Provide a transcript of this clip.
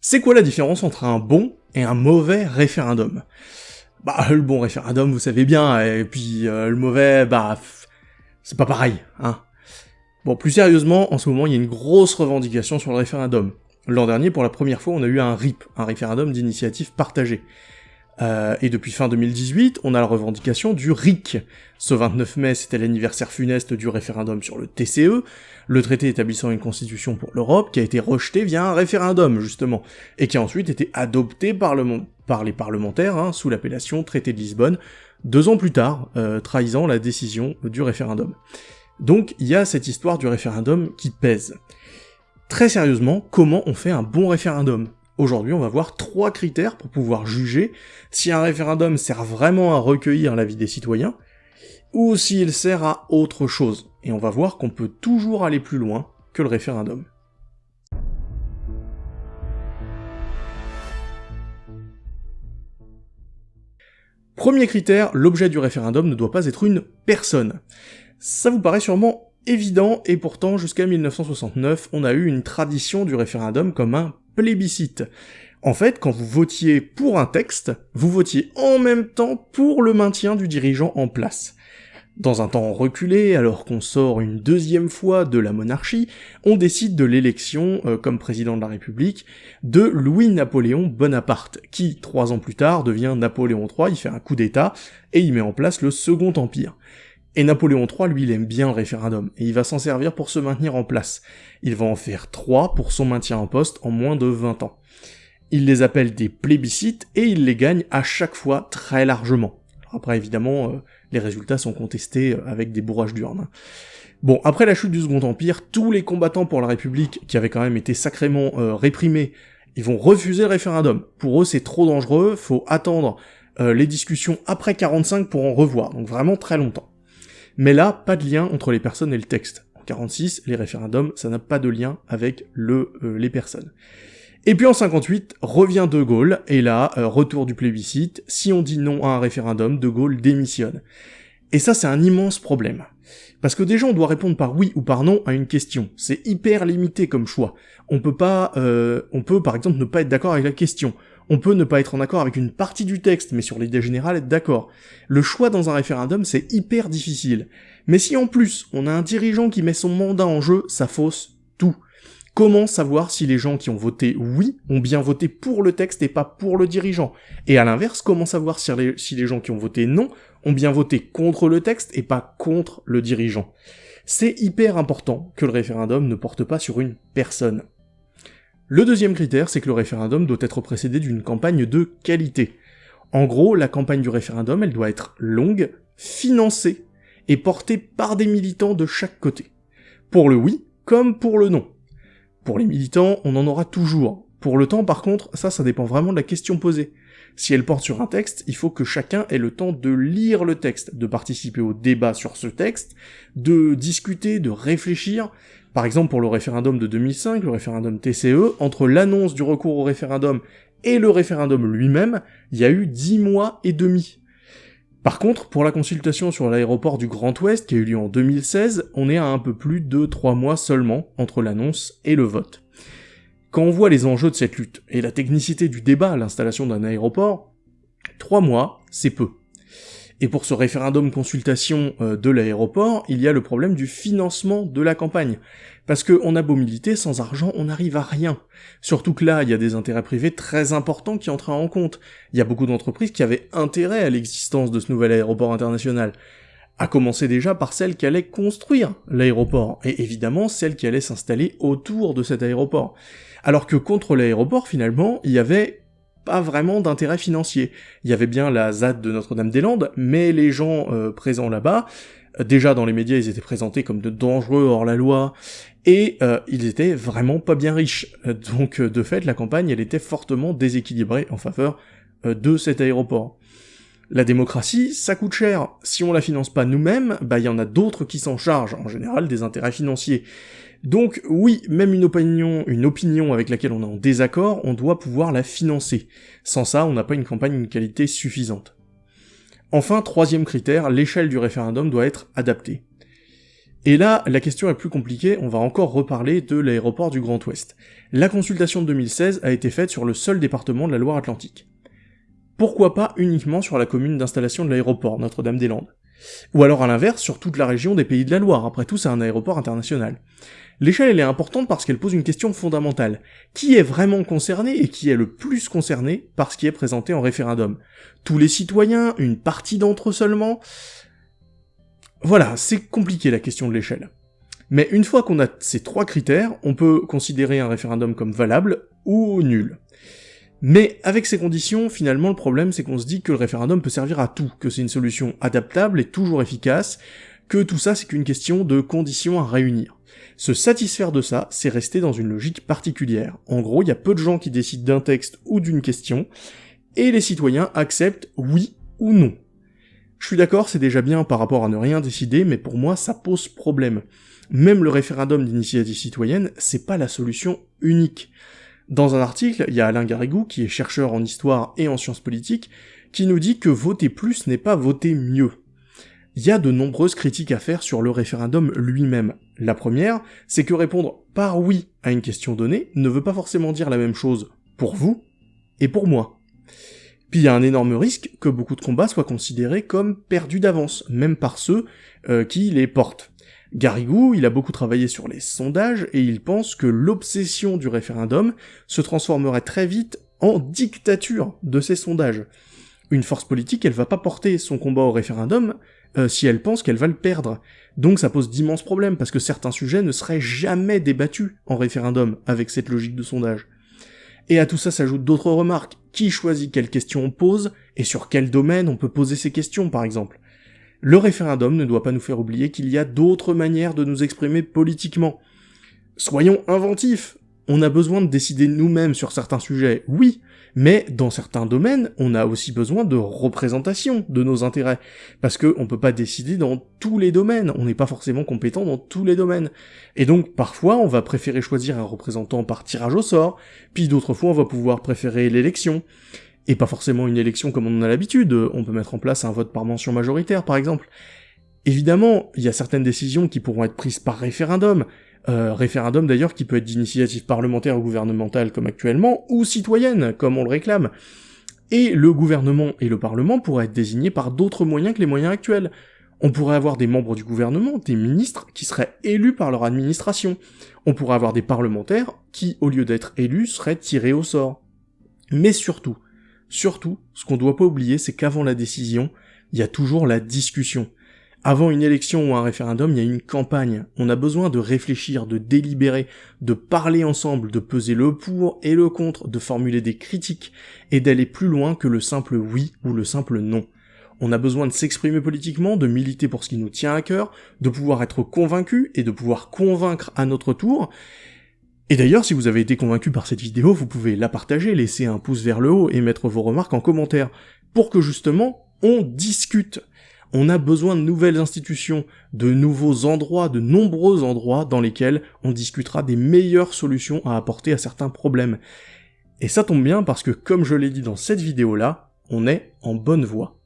C'est quoi la différence entre un bon et un mauvais référendum? Bah, le bon référendum, vous savez bien, et puis euh, le mauvais, bah, c'est pas pareil, hein. Bon, plus sérieusement, en ce moment, il y a une grosse revendication sur le référendum. L'an dernier, pour la première fois, on a eu un RIP, un référendum d'initiative partagée. Euh, et depuis fin 2018, on a la revendication du RIC. Ce 29 mai, c'était l'anniversaire funeste du référendum sur le TCE, le traité établissant une constitution pour l'Europe, qui a été rejeté via un référendum, justement, et qui a ensuite été adopté par, les parlementaires, hein, sous l'appellation traité de Lisbonne, deux ans plus tard, euh, trahissant la décision du référendum. Donc il y a cette histoire du référendum qui pèse. Très sérieusement, comment on fait un bon référendum? Aujourd'hui, on va voir trois critères pour pouvoir juger si un référendum sert vraiment à recueillir l'avis des citoyens, ou s'il sert à autre chose. Et on va voir qu'on peut toujours aller plus loin que le référendum. Premier critère, l'objet du référendum ne doit pas être une personne. Ça vous paraît sûrement évident, et pourtant jusqu'à 1969, on a eu une tradition du référendum comme un plébiscite. En fait, quand vous votiez pour un texte, vous votiez en même temps pour le maintien du dirigeant en place. Dans un temps reculé, alors qu'on sort une deuxième fois de la monarchie, on décide de l'élection, euh, comme président de la République, de Louis-Napoléon Bonaparte, qui, trois ans plus tard, devient Napoléon III, il fait un coup d'état, et il met en place le Second Empire. Et Napoléon III, lui, il aime bien le référendum, et il va s'en servir pour se maintenir en place. Il va en faire trois pour son maintien en poste en moins de 20 ans. Il les appelle des plébiscites, et il les gagne à chaque fois très largement. Après, évidemment, euh, les résultats sont contestés euh, avec des bourrages d'urnes. Bon, après la chute du Second Empire, tous les combattants pour la République, qui avaient quand même été sacrément euh, réprimés, ils vont refuser le référendum. Pour eux, c'est trop dangereux, faut attendre les discussions après 45 pour en revoir, donc vraiment très longtemps. Mais là, pas de lien entre les personnes et le texte. En 46, les référendums, ça n'a pas de lien avec le, euh, les personnes. Et puis en 58, revient De Gaulle, et là, euh, retour du plébiscite, si on dit non à un référendum, De Gaulle démissionne. Et ça, c'est un immense problème. Parce que déjà, on doit répondre par oui ou par non à une question. C'est hyper limité comme choix. On peut pas, euh, on peut par exemple ne pas être d'accord avec la question. On peut ne pas être en accord avec une partie du texte, mais sur l'idée générale être d'accord. Le choix dans un référendum, c'est hyper difficile. Mais si en plus, on a un dirigeant qui met son mandat en jeu, ça fausse tout. Comment savoir si les gens qui ont voté oui ont bien voté pour le texte et pas pour le dirigeant? Et à l'inverse, comment savoir si les, si les gens qui ont voté non ont bien voté contre le texte et pas contre le dirigeant? C'est hyper important que le référendum ne porte pas sur une personne. Le deuxième critère, c'est que le référendum doit être précédé d'une campagne de qualité. En gros, la campagne du référendum, elle doit être longue, financée, et portée par des militants de chaque côté. Pour le oui, comme pour le non. Pour les militants, on en aura toujours. Pour le temps, par contre, ça, ça dépend vraiment de la question posée. Si elle porte sur un texte, il faut que chacun ait le temps de lire le texte, de participer au débat sur ce texte, de discuter, de réfléchir, par exemple, pour le référendum de 2005, le référendum TCE, entre l'annonce du recours au référendum et le référendum lui-même, il y a eu 10 mois et demi. Par contre, pour la consultation sur l'aéroport du Grand Ouest, qui a eu lieu en 2016, on est à un peu plus de 3 mois seulement entre l'annonce et le vote. Quand on voit les enjeux de cette lutte, et la technicité du débat à l'installation d'un aéroport, 3 mois, c'est peu. Et pour ce référendum consultation euh, de l'aéroport, il y a le problème du financement de la campagne. Parce que on a beau militer, sans argent, on n'arrive à rien. Surtout que là, il y a des intérêts privés très importants qui entrent en compte. Il y a beaucoup d'entreprises qui avaient intérêt à l'existence de ce nouvel aéroport international. À commencer déjà par celle qui allait construire l'aéroport, et évidemment celle qui allait s'installer autour de cet aéroport. Alors que contre l'aéroport, finalement, il y avait pas vraiment d'intérêt financier. Il y avait bien la ZAD de Notre-Dame-des-Landes, mais les gens euh, présents là-bas, euh, déjà dans les médias, ils étaient présentés comme de dangereux hors la loi, et euh, ils étaient vraiment pas bien riches. Donc de fait, la campagne, elle était fortement déséquilibrée en faveur de cet aéroport. La démocratie, ça coûte cher. Si on la finance pas nous-mêmes, bah il y en a d'autres qui s'en chargent, en général des intérêts financiers. Donc oui, même une opinion, une opinion avec laquelle on est en désaccord, on doit pouvoir la financer. Sans ça, on n'a pas une campagne d'une qualité suffisante. Enfin, troisième critère, l'échelle du référendum doit être adaptée. Et là, la question est plus compliquée, on va encore reparler de l'aéroport du Grand Ouest. La consultation de 2016 a été faite sur le seul département de la Loire-Atlantique. Pourquoi pas uniquement sur la commune d'installation de l'aéroport, Notre-Dame-des-Landes? Ou alors à l'inverse, sur toute la région des Pays de la Loire, après tout c'est un aéroport international. L'échelle elle est importante parce qu'elle pose une question fondamentale. Qui est vraiment concerné et qui est le plus concerné par ce qui est présenté en référendum? Tous les citoyens Une partie d'entre eux seulement? Voilà, c'est compliqué la question de l'échelle. Mais une fois qu'on a ces trois critères, on peut considérer un référendum comme valable ou nul. Mais avec ces conditions, finalement, le problème c'est qu'on se dit que le référendum peut servir à tout, que c'est une solution adaptable et toujours efficace, que tout ça c'est qu'une question de conditions à réunir. Se satisfaire de ça, c'est rester dans une logique particulière. En gros, il y a peu de gens qui décident d'un texte ou d'une question, et les citoyens acceptent oui ou non. Je suis d'accord, c'est déjà bien par rapport à ne rien décider, mais pour moi, ça pose problème. Même le référendum d'initiative citoyenne, c'est pas la solution unique. Dans un article, il y a Alain Garrigou, qui est chercheur en histoire et en sciences politiques, qui nous dit que voter plus n'est pas voter mieux. Il y a de nombreuses critiques à faire sur le référendum lui-même. La première, c'est que répondre par oui à une question donnée ne veut pas forcément dire la même chose pour vous et pour moi. Puis il y a un énorme risque que beaucoup de combats soient considérés comme perdus d'avance, même par ceux euh, qui les portent. Garrigou, il a beaucoup travaillé sur les sondages et il pense que l'obsession du référendum se transformerait très vite en dictature de ces sondages. Une force politique, elle va pas porter son combat au référendum euh, si elle pense qu'elle va le perdre. Donc ça pose d'immenses problèmes parce que certains sujets ne seraient jamais débattus en référendum avec cette logique de sondage. Et à tout ça s'ajoutent d'autres remarques. Qui choisit quelles questions on pose, et sur quel domaine on peut poser ces questions, par exemple? Le référendum ne doit pas nous faire oublier qu'il y a d'autres manières de nous exprimer politiquement. Soyons inventifs On a besoin de décider nous-mêmes sur certains sujets, oui, mais dans certains domaines, on a aussi besoin de représentation de nos intérêts, parce que on peut pas décider dans tous les domaines, on n'est pas forcément compétent dans tous les domaines. Et donc parfois on va préférer choisir un représentant par tirage au sort, puis d'autres fois on va pouvoir préférer l'élection. Et pas forcément une élection comme on en a l'habitude, on peut mettre en place un vote par mention majoritaire par exemple. Évidemment, il y a certaines décisions qui pourront être prises par référendum, euh, référendum d'ailleurs qui peut être d'initiative parlementaire ou gouvernementale comme actuellement, ou citoyenne, comme on le réclame. Et le gouvernement et le parlement pourraient être désignés par d'autres moyens que les moyens actuels. On pourrait avoir des membres du gouvernement, des ministres, qui seraient élus par leur administration. On pourrait avoir des parlementaires qui, au lieu d'être élus, seraient tirés au sort. Mais surtout, surtout, ce qu'on doit pas oublier, c'est qu'avant la décision, il y a toujours la discussion. Avant une élection ou un référendum, il y a une campagne. On a besoin de réfléchir, de délibérer, de parler ensemble, de peser le pour et le contre, de formuler des critiques et d'aller plus loin que le simple oui ou le simple non. On a besoin de s'exprimer politiquement, de militer pour ce qui nous tient à cœur, de pouvoir être convaincu et de pouvoir convaincre à notre tour. Et d'ailleurs, si vous avez été convaincu par cette vidéo, vous pouvez la partager, laisser un pouce vers le haut et mettre vos remarques en commentaire, pour que justement, on discute. On a besoin de nouvelles institutions, de nouveaux endroits, de nombreux endroits dans lesquels on discutera des meilleures solutions à apporter à certains problèmes. Et ça tombe bien parce que, comme je l'ai dit dans cette vidéo-là, on est en bonne voie.